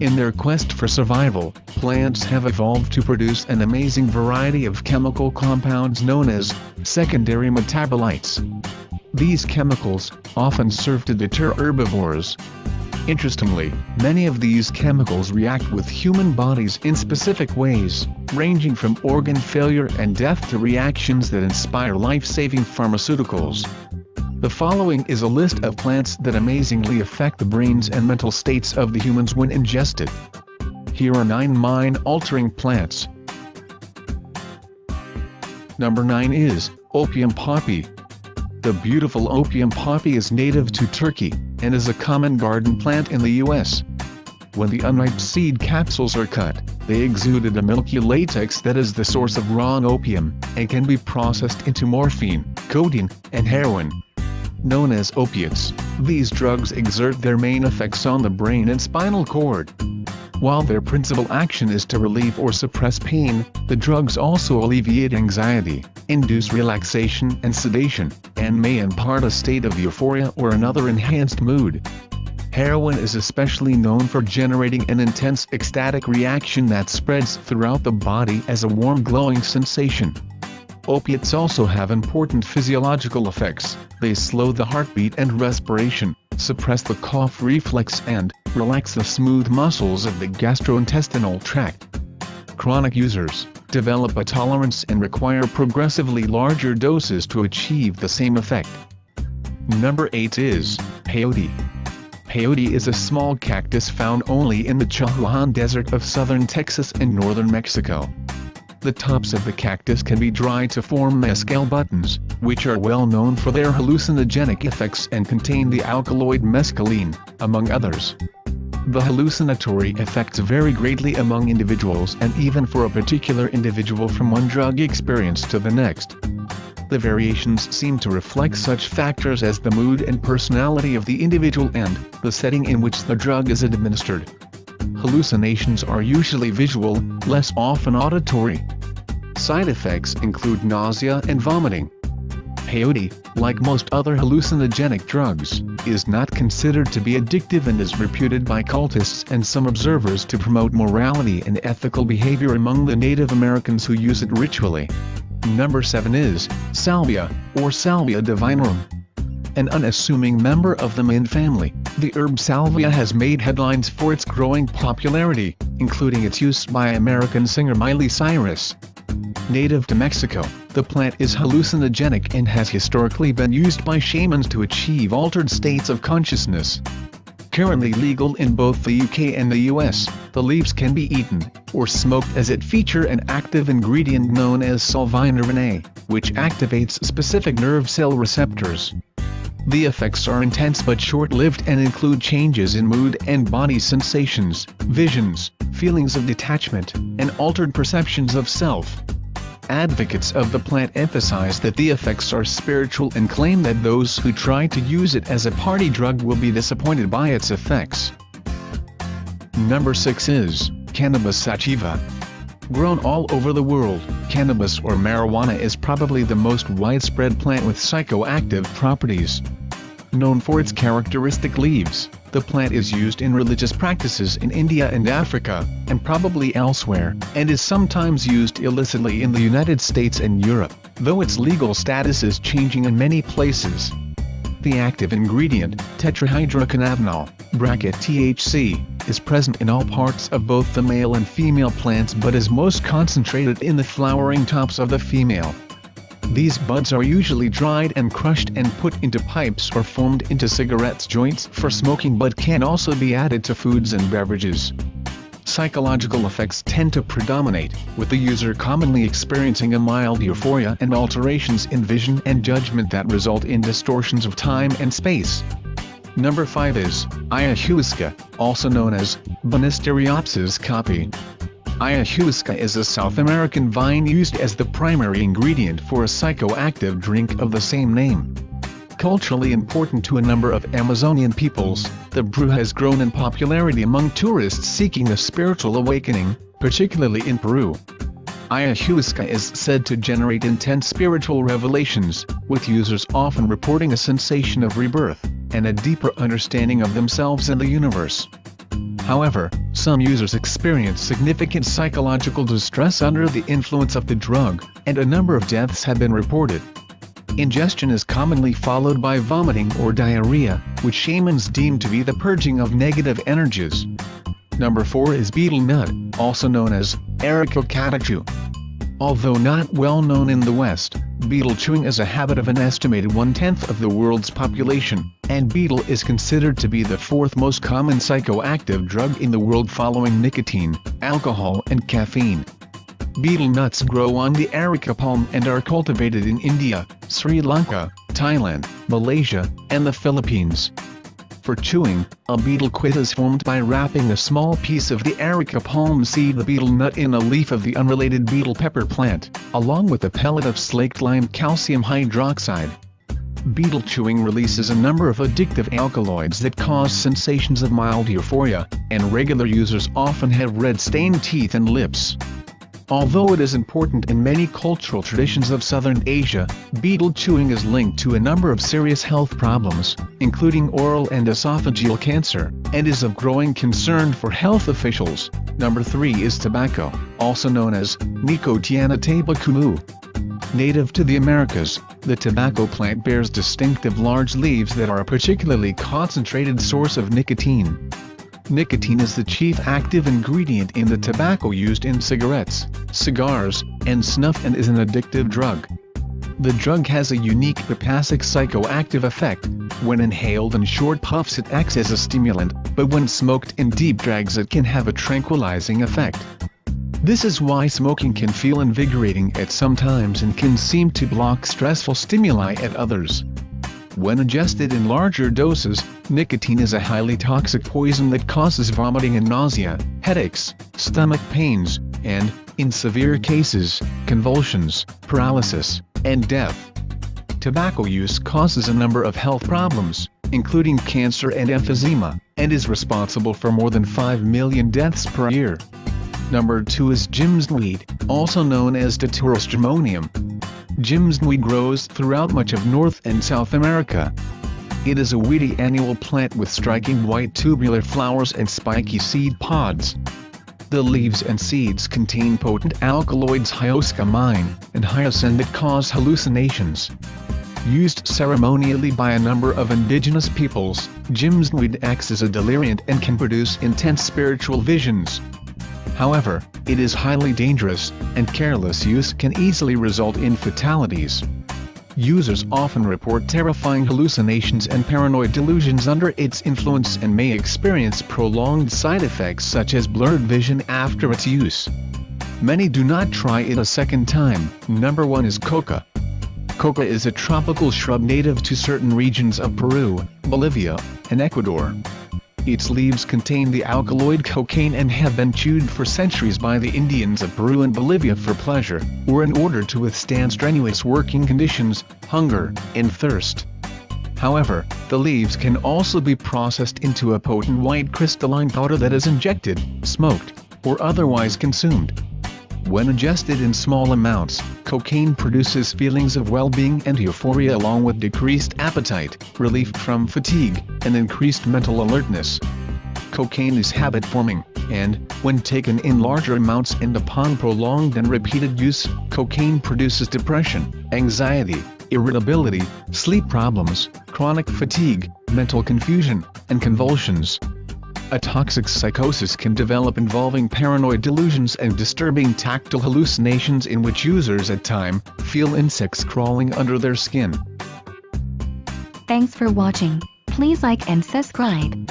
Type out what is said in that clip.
In their quest for survival, plants have evolved to produce an amazing variety of chemical compounds known as secondary metabolites. These chemicals often serve to deter herbivores. Interestingly, many of these chemicals react with human bodies in specific ways, ranging from organ failure and death to reactions that inspire life-saving pharmaceuticals. The following is a list of plants that amazingly affect the brains and mental states of the humans when ingested. Here are 9 mind-altering plants. Number 9 is, opium poppy. The beautiful opium poppy is native to Turkey, and is a common garden plant in the US. When the unripe seed capsules are cut, they exuded a milky latex that is the source of raw opium, and can be processed into morphine, codeine, and heroin known as opiates. These drugs exert their main effects on the brain and spinal cord. While their principal action is to relieve or suppress pain, the drugs also alleviate anxiety, induce relaxation and sedation, and may impart a state of euphoria or another enhanced mood. Heroin is especially known for generating an intense ecstatic reaction that spreads throughout the body as a warm glowing sensation. Opiates also have important physiological effects, they slow the heartbeat and respiration, suppress the cough reflex and relax the smooth muscles of the gastrointestinal tract. Chronic users develop a tolerance and require progressively larger doses to achieve the same effect. Number 8 is Peyote. Peyote is a small cactus found only in the Chihuahuan Desert of southern Texas and northern Mexico. The tops of the cactus can be dried to form mescal buttons, which are well known for their hallucinogenic effects and contain the alkaloid mescaline, among others. The hallucinatory effects vary greatly among individuals and even for a particular individual from one drug experience to the next. The variations seem to reflect such factors as the mood and personality of the individual and the setting in which the drug is administered hallucinations are usually visual, less often auditory. Side effects include nausea and vomiting. Peyote, like most other hallucinogenic drugs, is not considered to be addictive and is reputed by cultists and some observers to promote morality and ethical behavior among the Native Americans who use it ritually. Number 7 is, Salvia, or Salvia divinorum an unassuming member of the mint family, the herb salvia has made headlines for its growing popularity, including its use by American singer Miley Cyrus. Native to Mexico, the plant is hallucinogenic and has historically been used by shamans to achieve altered states of consciousness. Currently legal in both the UK and the US, the leaves can be eaten, or smoked as it feature an active ingredient known as salvinorin A, which activates specific nerve cell receptors. The effects are intense but short-lived and include changes in mood and body sensations, visions, feelings of detachment, and altered perceptions of self. Advocates of the plant emphasize that the effects are spiritual and claim that those who try to use it as a party drug will be disappointed by its effects. Number 6 is Cannabis sativa. Grown all over the world, cannabis or marijuana is probably the most widespread plant with psychoactive properties. Known for its characteristic leaves, the plant is used in religious practices in India and Africa, and probably elsewhere, and is sometimes used illicitly in the United States and Europe, though its legal status is changing in many places. The active ingredient, tetrahydrocannabinol, bracket THC, is present in all parts of both the male and female plants but is most concentrated in the flowering tops of the female. These buds are usually dried and crushed and put into pipes or formed into cigarettes joints for smoking but can also be added to foods and beverages psychological effects tend to predominate, with the user commonly experiencing a mild euphoria and alterations in vision and judgment that result in distortions of time and space. Number 5 is, Ayahuasca, also known as, Banisteriopsis caapi. Ayahuasca is a South American vine used as the primary ingredient for a psychoactive drink of the same name. Culturally important to a number of Amazonian peoples, the brew has grown in popularity among tourists seeking a spiritual awakening, particularly in Peru. Ayahuasca is said to generate intense spiritual revelations, with users often reporting a sensation of rebirth, and a deeper understanding of themselves and the universe. However, some users experience significant psychological distress under the influence of the drug, and a number of deaths have been reported. Ingestion is commonly followed by vomiting or diarrhea, which shamans deem to be the purging of negative energies. Number 4 is betel nut, also known as Areca catechu. Although not well known in the West, betel chewing is a habit of an estimated one-tenth of the world's population, and betel is considered to be the fourth most common psychoactive drug in the world following nicotine, alcohol and caffeine. Betel nuts grow on the areca palm and are cultivated in India, Sri Lanka, Thailand, Malaysia, and the Philippines. For chewing, a betel quid is formed by wrapping a small piece of the areca palm seed the betel nut in a leaf of the unrelated betel pepper plant, along with a pellet of slaked lime calcium hydroxide. Betel chewing releases a number of addictive alkaloids that cause sensations of mild euphoria, and regular users often have red-stained teeth and lips. Although it is important in many cultural traditions of Southern Asia, betel chewing is linked to a number of serious health problems, including oral and esophageal cancer, and is of growing concern for health officials. Number 3 is tobacco, also known as Nicotiana tabacum. Native to the Americas, the tobacco plant bears distinctive large leaves that are a particularly concentrated source of nicotine. Nicotine is the chief active ingredient in the tobacco used in cigarettes, cigars, and snuff and is an addictive drug. The drug has a unique biphasic psychoactive effect. When inhaled in short puffs it acts as a stimulant, but when smoked in deep drags it can have a tranquilizing effect. This is why smoking can feel invigorating at some times and can seem to block stressful stimuli at others. When ingested in larger doses, nicotine is a highly toxic poison that causes vomiting and nausea, headaches, stomach pains, and, in severe cases, convulsions, paralysis, and death. Tobacco use causes a number of health problems, including cancer and emphysema, and is responsible for more than 5 million deaths per year. Number 2 is Jimsonweed, also known as Datura stramonium. Jimsonweed grows throughout much of North and South America. It is a weedy annual plant with striking white tubular flowers and spiky seed pods. The leaves and seeds contain potent alkaloids hyoscyamine and hyoscine that cause hallucinations. Used ceremonially by a number of indigenous peoples, jimsonweed acts as a deliriant and can produce intense spiritual visions. However, it is highly dangerous, and careless use can easily result in fatalities. Users often report terrifying hallucinations and paranoid delusions under its influence and may experience prolonged side effects such as blurred vision after its use. Many do not try it a second time. Number 1 is coca. Coca is a tropical shrub native to certain regions of Peru, Bolivia, and Ecuador. Its leaves contain the alkaloid cocaine and have been chewed for centuries by the Indians of Peru and Bolivia for pleasure, or in order to withstand strenuous working conditions, hunger, and thirst. However, the leaves can also be processed into a potent white crystalline powder that is injected, smoked, or otherwise consumed. When ingested in small amounts, cocaine produces feelings of well-being and euphoria along with decreased appetite, relief from fatigue, and increased mental alertness. Cocaine is habit-forming, and, when taken in larger amounts and upon prolonged and repeated use, cocaine produces depression, anxiety, irritability, sleep problems, chronic fatigue, mental confusion, and convulsions. A toxic psychosis can develop involving paranoid delusions and disturbing tactile hallucinations in which users at time feel insects crawling under their skin. Thanks for watching. Please like and subscribe.